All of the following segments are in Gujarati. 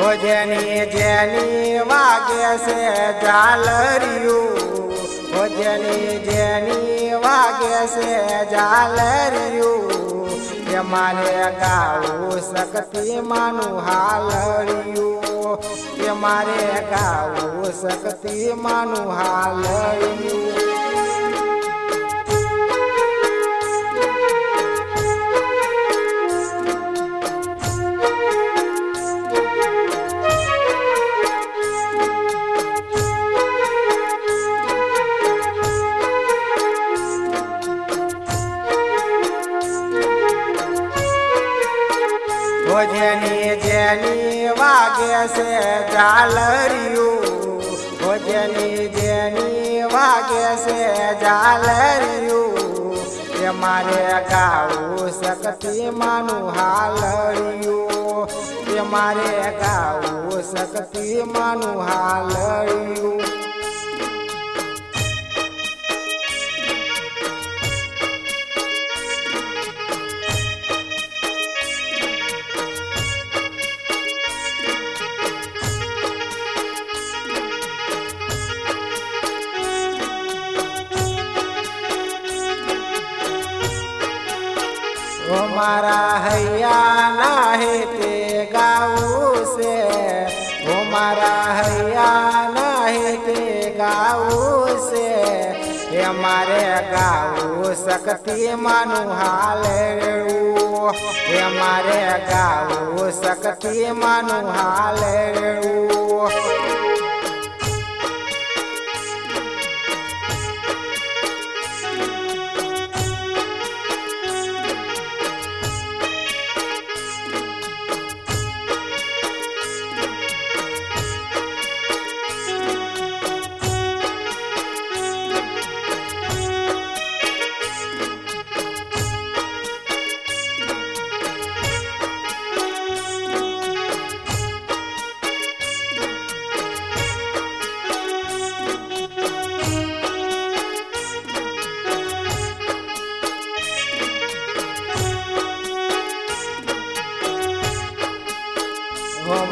હો જેની જેની વાગે છે ઝાલરિયું. હો જેની જેની વાગે છે ઝાલરિયું. કે મારે ગાવું શક્તિ માનું હાલરિયું. કે મારે ગાવું શક્તિ માનું હાલરિયું. હો જેની વાગે છે ઝાલરિયું. ભોજની જેની વાગે છે ઝાલરિયું. એ મારે ગાવું શકતી માનું હાલરિયું. એ મારે ગાવું શકતી માનું હાલરિયું. ઓ મારા હૈયા ના હે તે ગાવું છે ઓ મારા હૈયા ના હે તે ગાવું છે એ મારે ગાવું શક્તિ માનું હાલ રેવું. એ મારે ગાવું શક્તિ માનું હાલ રેવું.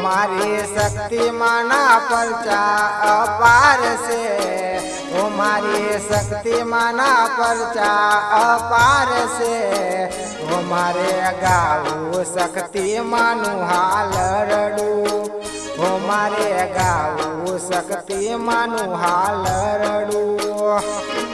મારી શક્તિ માના પરચા અપાર છે. ઓ મારી શક્તિ માના પરચા અપાર છે. ઓ મારે ગાવું શક્તિ માનું હાલ રડું. ઓ મારે ગાવું શક્તિ માનું હાલ રડું.